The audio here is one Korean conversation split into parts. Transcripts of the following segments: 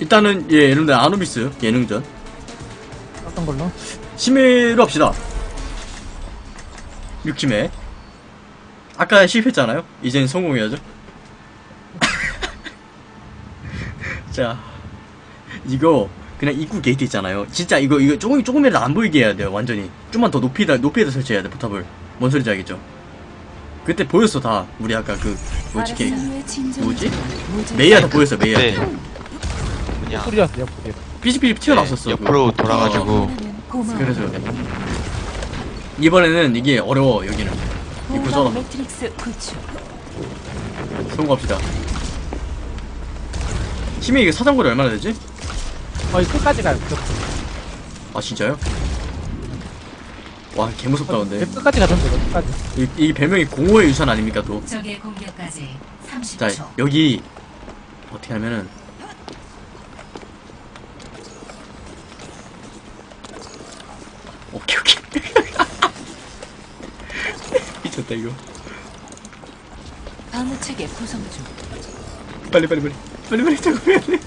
일단은 예 여러분들 아누비스 예능전. 어떤 걸로? 심해로 합시다. 6심해 아까 실패했잖아요. 이젠 성공해야죠. 자 이거 그냥 입구 게이트 있잖아요. 진짜 이거 이거 조금 조금이라도 안 보이게 해야 돼요 완전히. 좀만 더 높이다 높이에다 설치해야 돼 포탑을. 뭔 소리인지 알겠죠? 그때 보였어 다. 우리 아까 그 뭐지 게 뭐지? 메이야 다 보였어 메이야. 네. 그냥 뿌리였어, 옆구리. 삐집삐집 튀어나왔었어 네. 옆으로 돌아가지고 그래서 이번에는 이게 어려워 여기는 매트릭스 구축. 성공합시다 힘이 이게 사정거리 얼마나 되지? 거의 끝까지 가요. 끝. 아 진짜요? 와 개무섭다 근데 끝까지 가던데, 끝까지. 이, 이 별명이 공허의 유산 아닙니까 또? 적의 공격까지 30초. 자 여기 어떻게 하면은 오케이 오케이 미쳤다 이거. 방어 체계 구성 중. 빨리 빨리 빨리. 빨리 빨리 작업해야 돼.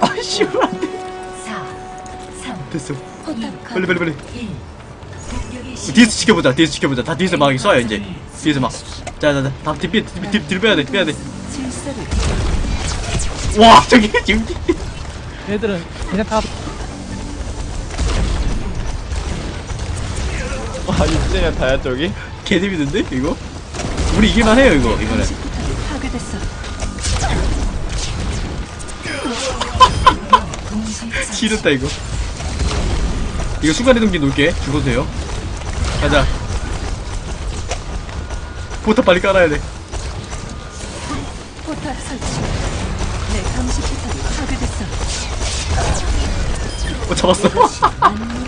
아씨 안돼 4, 3, 됐어. 포탑 빨리 빨리 빨리. 1. 공격이 시 뒤에서 지켜보자 뒤에서 지켜보자. 다 뒤에서 막 쏴요 이제. 뒤에서 막. 자자자. 다 뒤, 뒤, 뒤, 뒤로 빼야 돼 빼야 질서를 돼 와 저기 지금. 얘들은 그냥 다. 와 이제야 다야 저기? 개재밌는데 이거 우리 이길만 해요 이거 이번에. 싫었다 이거 이거 순간이동기 놓을게 죽어도 돼요 가자 포탑 빨리 깔아야 돼 포탑 설치. 내 감시 포탑이 파괴됐어. 어 잡았어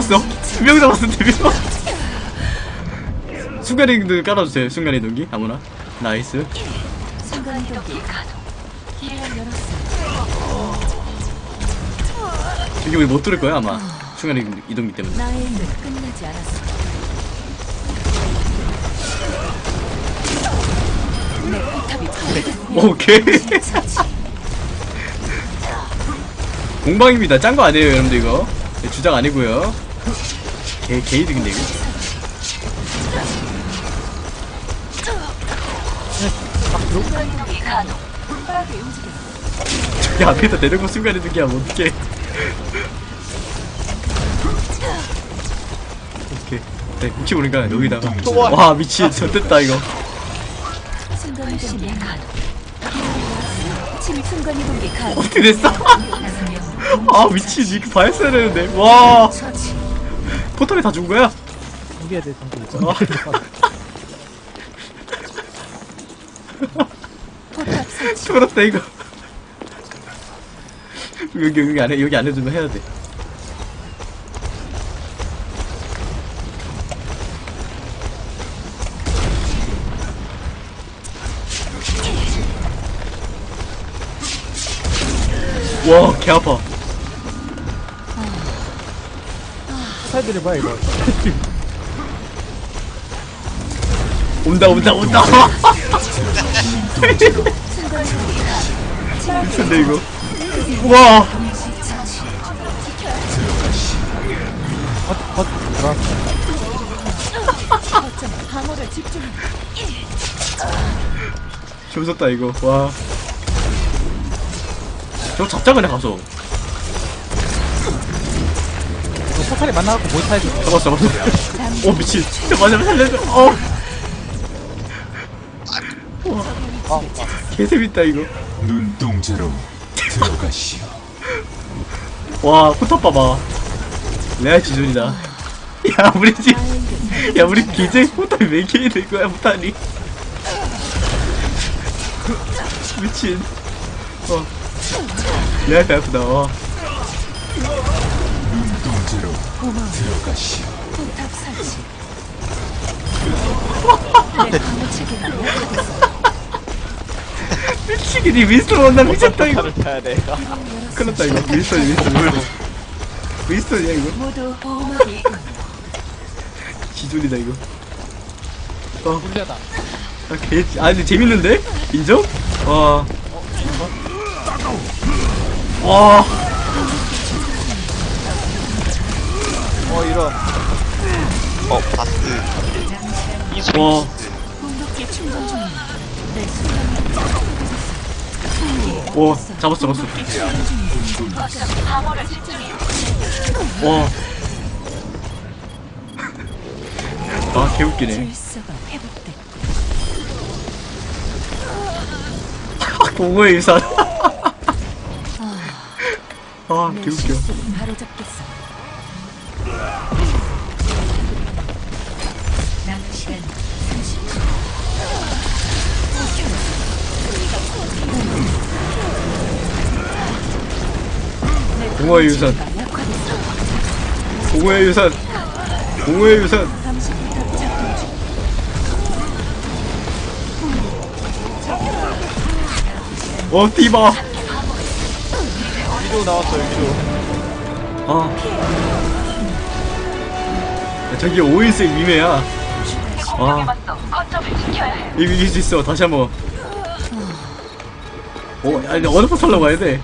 잡았어. 두명 잡았어 두명. 순간이동기 깔아주세요 순간이동기 아무나. nice. 저기 우리 못 들을 거야 아마. 순간이동기 때문에. 파괴됐어. 오케이. 공방입니다. 짠 거 아니에요 여러분들 이거. 네, 주작 아니고요 개 개이득인데 이거 저기 앞에다 내려고 순간이동기 하면 어떡해 오케이 네 혹시 모르니까 여기다가 와 미친 이거. 침 순간이동기 가동. 어떻게 됐어? 아 미친 이거 봐였어야 되는데 와. 포털이 다준 거야? 준비. 어. 포탑 설치. 쫄았다 이거 여기 여기 안에 여기 안에 두면 해야 돼 와, 개 아파. 뭐야, 이거. 온다, 온다, 온다. 미쳤네, 이거. 와, 벗, 벗, 들어왔어. 방어를 집중. 재밌었다, 이거. 와. 저거 잡자, 그냥 가서. 포탈이 만나갖고 못 타야지. 잡았어, 잡았어. 오, 미친. 저 맞으면 살려줘. 어. 아, 개재밌다, 이거. 눈동자로 들어가시오. 와, 포탑 봐봐. 레알 지존이다. 야, 우리 집. 야, 우리 기재 포탑이 몇 개이 된 거야, 포탑이. 미친. 어. 레알 배 아프다, 와. 눈동자로 들어가시오. 포탑 설치. 내 방어 체계가 약화됐어. 미치겠니 윈스턴 원나 미쳤다 이거 포탈을 타야 돼. 큰일났다 이거 윈스턴 윈스턴 뭐야 이거 윈스턴이야 이거 모두 보호막이 기존이다 이거 아, 불리하다. 아, 개, 아 근데 재밌는데? 인정? 와. 와. 어 이런. 어 바스 중입니다. 내 와, 잡았어, 잡았어. 와. 아, 개웃기네. 공허의 유산. 아, 내 개웃겨. 공허의 유산. 공허의 유산. 공허의 유산. 어, 디바. 위로 나왔어요 위로. 아. 야, 저기 오일색 위메야. 아. 이거 이길 수 있어. 다시 한 번. 어, 아니, 어느 포탈로 가야 돼?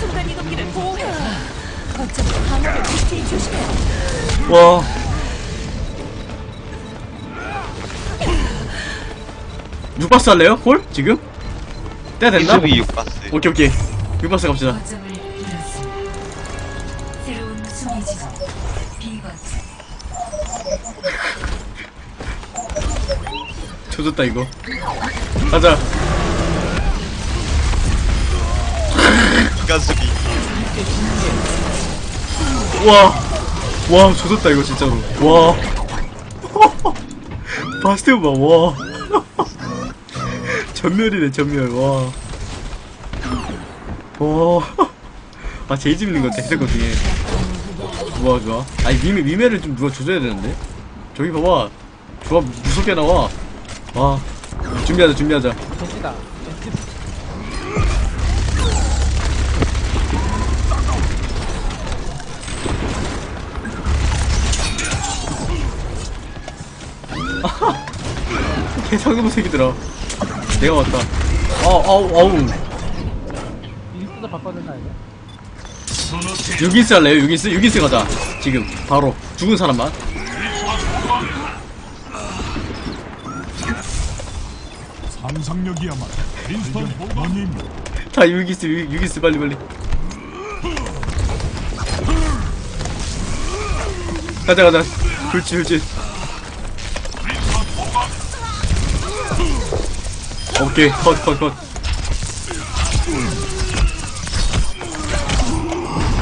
순간 이동기를 보호해. 거점 방어를 지키 조심해. 와. 육박스 할래요? 홀? 지금? 됐나? 이수비 육바스 오케이 오케이 육박스 갑시다. 조졌다 이거. 가자. 수비 와와 조졌다 이거 진짜로. 와. 바스티온 봐와. 전멸이네 전멸. 와와아 제일 재밌는 것 같아 해석 중에 좋아 좋아. 아니 위메 위메를 좀 누가 조져야 되는데? 저기 봐봐. 조합 무섭게 나와 와 준비하자 준비하자 겐지다. 겐지. 개상놈 새끼들아 내가 왔다 아우 아우 아우 바꿔야 되나 이거? 유기스 할래요 유기스? 유기스 가자 지금 바로 죽은 사람만 상상력이야말로 윈스턴 부모님 다 유기스 유, 유기스 빨리 빨리. 가자 가자. 그렇지 그렇지. 오케이 컷 컷 컷.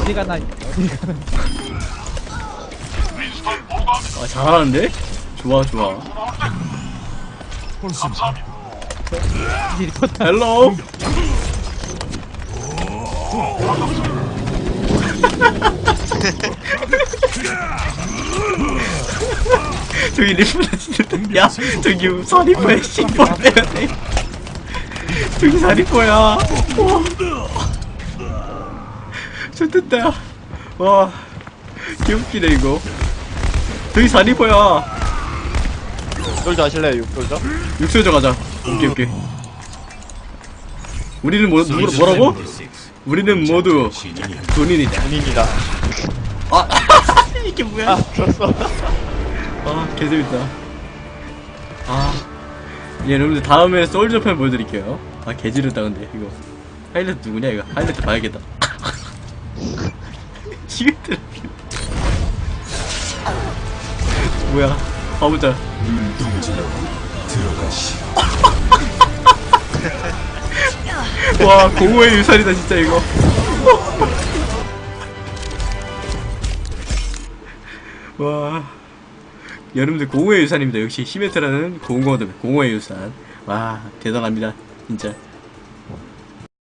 어디 가 나 어디 가 나. 아 잘하는데? 좋아 좋아. 이 리포터. 헬로? 저기 리프트 진짜 야 저기 사리포야 씨발 빼야돼. 저기 사리포야. 좋됐다. 와. 개웃기네 이거. 저기 사리포야 솔저 하실래요? 육솔저? 육소저 가자. 오케이 오케이. 우리는 뭐, 누구, 뭐라고? 우리는 모두 군인이다. 본인이다. 아 이게 뭐야? 아 들었어. 아 개재밌다. 아 예, 여러분들 다음에 솔저 편 보여드릴게요. 아 개지르다 근데 이거. 하이라이트 누구냐 이거? 하이라이트 봐야겠다. 시계들 뭐야? 가보자 눈동자로 들어가시오. 와 공허의 유산이다 진짜 이거. 와 여러분들 공허의 유산입니다. 역시 히메트라는 공허도 공허의 유산. 와 대단합니다 진짜